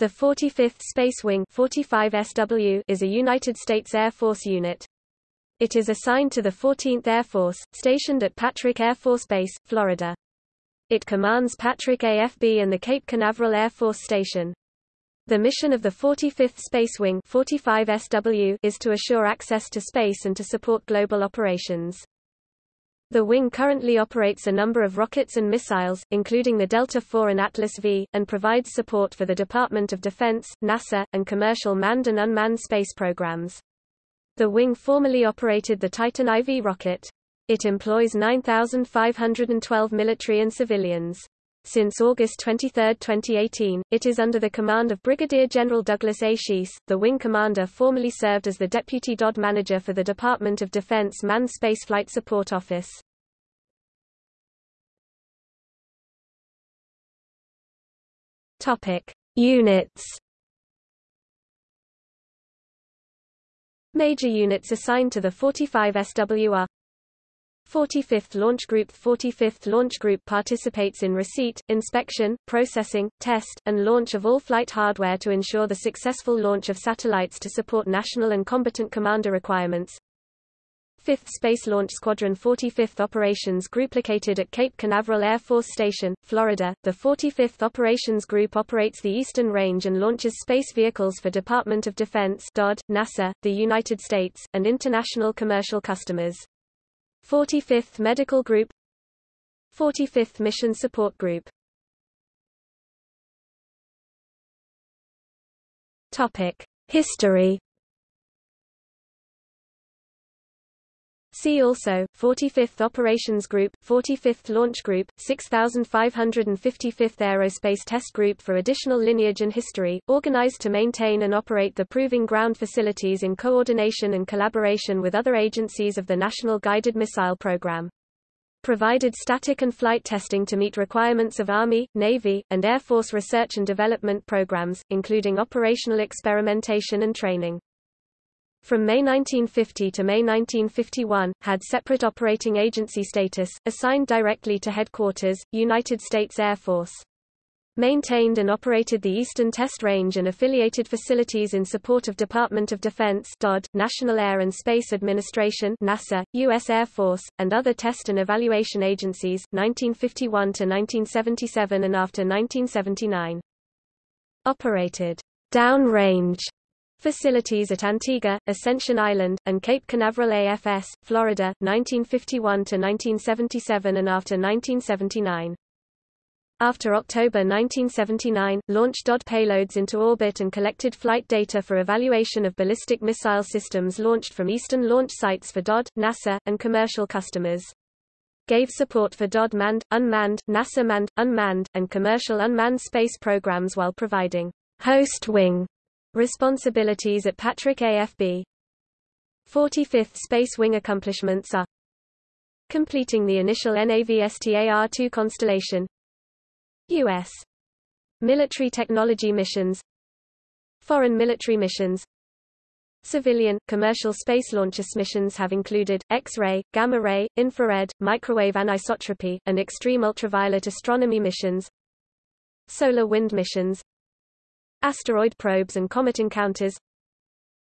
The 45th Space Wing 45SW is a United States Air Force unit. It is assigned to the 14th Air Force, stationed at Patrick Air Force Base, Florida. It commands Patrick AFB and the Cape Canaveral Air Force Station. The mission of the 45th Space Wing 45SW is to assure access to space and to support global operations. The wing currently operates a number of rockets and missiles, including the Delta IV and Atlas V, and provides support for the Department of Defense, NASA, and commercial manned and unmanned space programs. The wing formerly operated the Titan IV rocket. It employs 9,512 military and civilians. Since August 23, 2018, it is under the command of Brigadier General Douglas A. Schiess. The wing commander formerly served as the deputy DOD manager for the Department of Defense Manned Spaceflight Support Office. Topic: Units. Major units assigned to the 45 SWR 45th Launch Group 45th Launch Group participates in receipt, inspection, processing, test, and launch of all flight hardware to ensure the successful launch of satellites to support national and combatant commander requirements. 5th Space Launch Squadron 45th Operations Group located at Cape Canaveral Air Force Station, Florida. The 45th Operations Group operates the Eastern Range and launches space vehicles for Department of Defense DOD, NASA, the United States, and international commercial customers. 45th Medical Group. 45th Mission Support Group. Topic: History See also, 45th Operations Group, 45th Launch Group, 6555th Aerospace Test Group for additional lineage and history, organized to maintain and operate the Proving Ground facilities in coordination and collaboration with other agencies of the National Guided Missile Program. Provided static and flight testing to meet requirements of Army, Navy, and Air Force research and development programs, including operational experimentation and training from May 1950 to May 1951, had separate operating agency status, assigned directly to Headquarters, United States Air Force. Maintained and operated the Eastern Test Range and affiliated facilities in support of Department of Defense DOD, National Air and Space Administration NASA, U.S. Air Force, and other test and evaluation agencies, 1951 to 1977 and after 1979. Operated downrange Facilities at Antigua, Ascension Island, and Cape Canaveral AFS, Florida, 1951–1977 and after 1979. After October 1979, launched DOD payloads into orbit and collected flight data for evaluation of ballistic missile systems launched from eastern launch sites for DOD, NASA, and commercial customers. Gave support for DOD manned, unmanned, NASA manned, unmanned, and commercial unmanned space programs while providing host wing Responsibilities at Patrick AFB 45th Space Wing accomplishments are Completing the initial NAVSTAR-2 constellation. U.S. Military technology missions. Foreign military missions. Civilian, commercial space launches missions have included, X-ray, gamma-ray, infrared, microwave anisotropy, and extreme ultraviolet astronomy missions. Solar wind missions Asteroid probes and comet encounters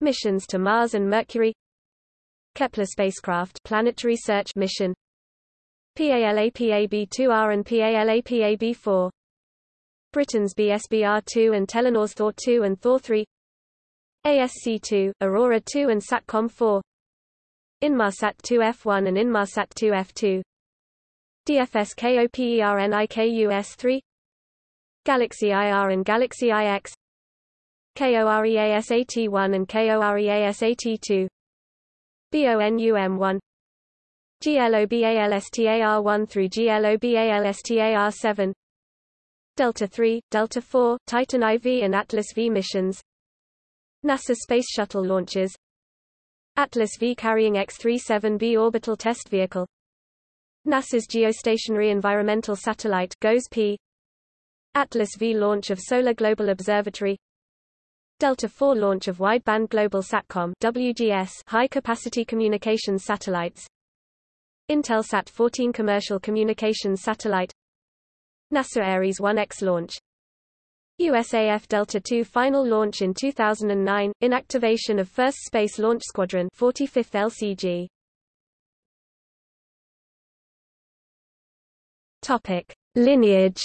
Missions to Mars and Mercury Kepler spacecraft planetary search mission PALAPAB-2R and PALAPAB-4 Britain's BSBR-2 and Telenor's Thor-2 and Thor-3 ASC-2, Aurora 2 and SATCOM-4 Inmarsat 2F1 and Inmarsat 2F2 DFS KOPERNIKUS 3 Galaxy IR and Galaxy IX KOREASAT1 and KOREASAT2 BONUM1 GLOBALSTAR1 through GLOBALSTAR7 Delta 3, Delta 4, Titan IV and Atlas V missions. NASA Space Shuttle launches. Atlas V carrying X-37B orbital test vehicle. NASA's geostationary environmental satellite GOES-P Atlas V launch of Solar Global Observatory. Delta IV launch of Wideband Global Satcom WGS high-capacity communications satellites. Intelsat 14 commercial communications satellite. NASA Ares 1X launch. USAF Delta II final launch in 2009, inactivation of 1st Space Launch Squadron 45th LCG. Topic: Lineage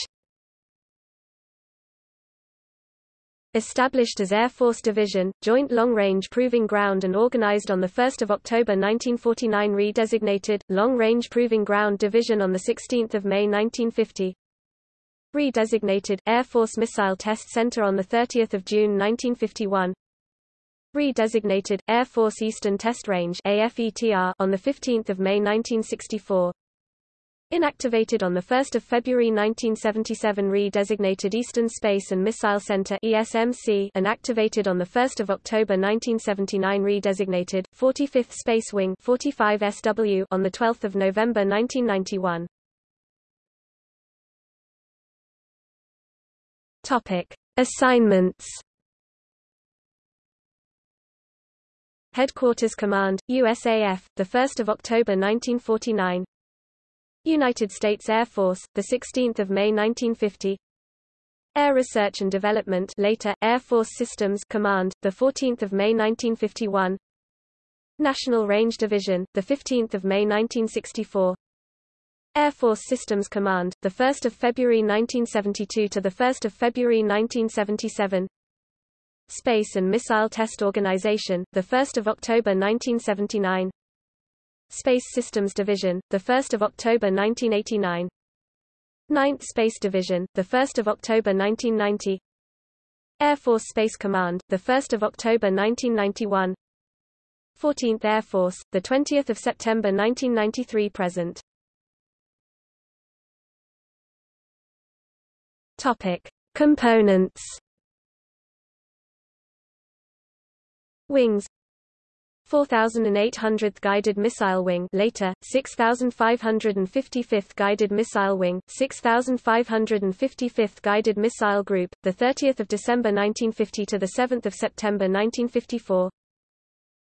Established as Air Force Division, Joint Long Range Proving Ground and organized on 1 October 1949 Redesignated, Long Range Proving Ground Division on 16 May 1950 Redesignated, Air Force Missile Test Center on 30 June 1951 Redesignated, Air Force Eastern Test Range AFETR on 15 May 1964 Inactivated on 1 February 1977 Redesignated Eastern Space and Missile Center ESMC and activated on 1 October 1979 Redesignated, 45th Space Wing 45 SW on 12 November 1991 Topic. Assignments Headquarters Command, USAF, 1 October 1949 United States Air Force, 16 May 1950 Air Research and Development later, Air Force Systems Command, the 14 May 1951 National Range Division, the 15 May 1964 Air Force Systems Command, the 1 February 1972 to the 1 February 1977 Space and Missile Test Organization, the 1 October 1979 Space Systems Division, 1 October 1989 9th Space Division, 1 October 1990 Air Force Space Command, 1 October 1991 14th Air Force, 20 September 1993 present. Topic. Components. Wings 4800th Guided Missile Wing later, 6555th Guided Missile Wing, 6555th Guided Missile Group, 30 December 1950 to 7 September 1954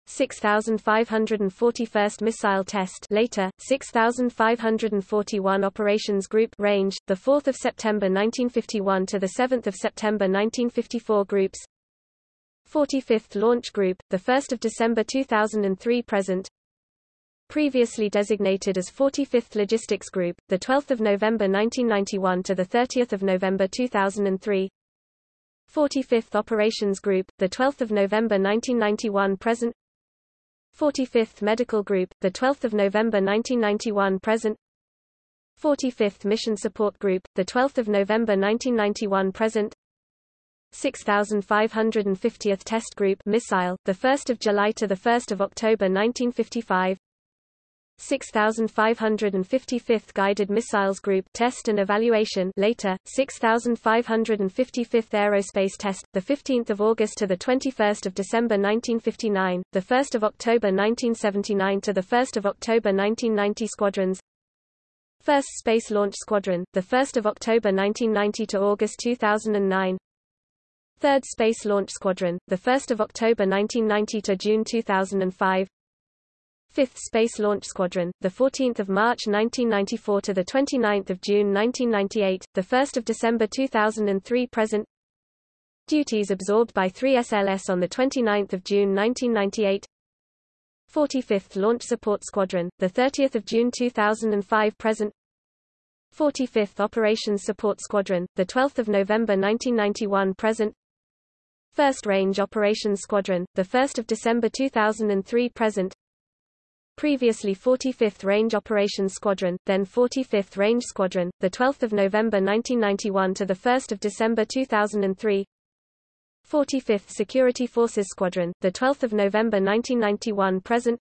6541st Missile Test later, 6541 Operations Group range, 4 September 1951 to 7 September 1954 groups 45th Launch Group, 1 December 2003 present. Previously designated as 45th Logistics Group, 12 November 1991 to 30 November 2003 45th Operations Group, 12 November 1991 present. 45th Medical Group, 12 November 1991 present. 45th Mission Support Group, 12 November 1991 present 6550th Test Group Missile, 1 July to 1 October 1955 6555th Guided Missiles Group Test and Evaluation later 6555th Aerospace Test the 15th of August to the 21st of December 1959 the 1st of October 1979 to the 1st of October 1990 squadrons. 1st Space Launch Squadron the 1st of October 1990 to August 2009 3rd Space Launch Squadron, 1 October 1990 to June 2005 5th Space Launch Squadron, 14 March 1994 to 29 June 1998, 1 December 2003 present. Duties absorbed by 3 SLS on 29 June 1998 45th Launch Support Squadron, 30 June 2005 present. 45th Operations Support Squadron, 12 November 1991 present First Range Operations Squadron, 1 December 2003 present. Previously 45th Range Operations Squadron, then 45th Range Squadron, 12 November 1991 to 1 December 2003 45th Security Forces Squadron, 12 November 1991 present.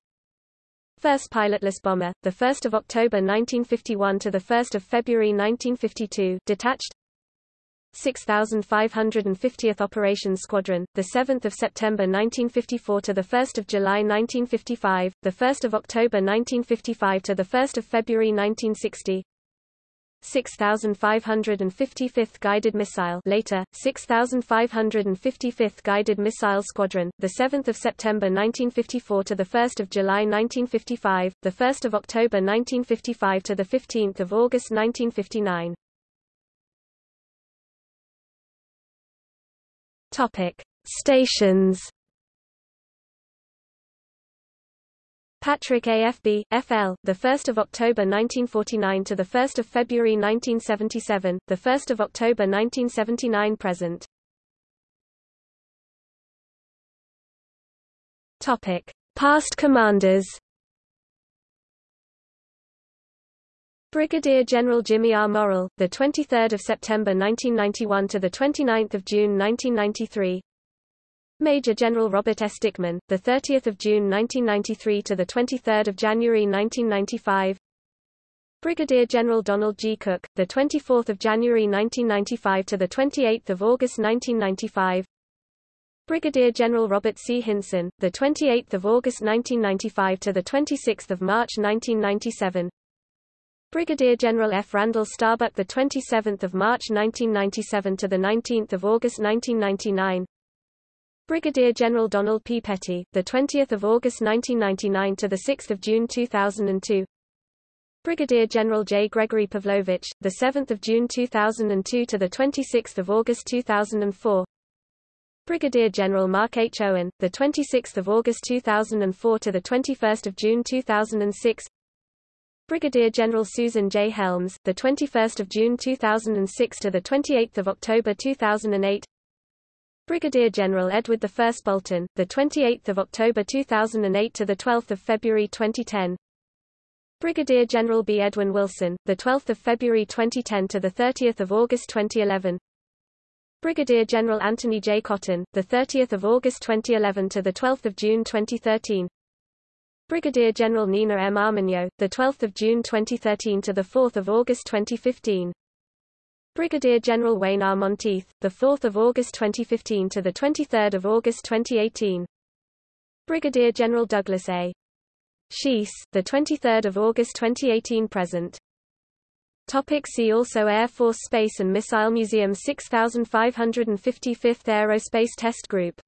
First pilotless bomber, 1 October 1951 to 1 February 1952 detached 6550th Operations Squadron, the 7th of September 1954 to the 1st of July 1955, the 1st of October 1955 to the 1st of February 1960. 6555th Guided Missile later 6555th Guided Missile Squadron the 7th of September 1954 to the 1st of July 1955 the 1st of October 1955 to the 15th of August 1959 Topic: Stations. Patrick AFB, FL, the 1st of October 1949 to the 1st of February 1977, the 1st of October 1979 present. Topic: Past commanders. Brigadier General Jimmy R. Morrell, the 23rd of September 1991 to the 29th of June 1993. Major General Robert S. Dickman, the 30th of June 1993 to the 23rd of January 1995. Brigadier General Donald G. Cook, the 24th of January 1995 to the 28th of August 1995. Brigadier General Robert C. Hinson, the 28th of August 1995 to the 26th of March 1997. Brigadier General F. Randall Starbuck, the 27th of March 1997 to the 19th of August 1999. Brigadier General Donald P. Petty, the 20th of August 1999 to the 6th of June 2002. Brigadier General J. Gregory Pavlovich, the 7th of June 2002 to the 26th of August 2004. Brigadier General Mark H. Owen, the 26th of August 2004 to the 21st of June 2006. Brigadier General Susan J. Helms, the 21st of June 2006 to the 28th of October 2008. Brigadier General Edward I Bolton, the 28th of October 2008 to the 12th of February 2010. Brigadier General B. Edwin Wilson, the 12th of February 2010 to the 30th of August 2011. Brigadier General Anthony J. Cotton, the 30th of August 2011 to the 12th of June 2013. Brigadier General Nina M. Armagno, the 12th of June 2013 to the 4th of August 2015. Brigadier General Wayne R. Monteith, the 4th of August 2015 to the 23rd of August 2018. Brigadier General Douglas A. Schiess, the 23rd of August 2018 present. Topic see also Air Force Space and Missile Museum 6555th Aerospace Test Group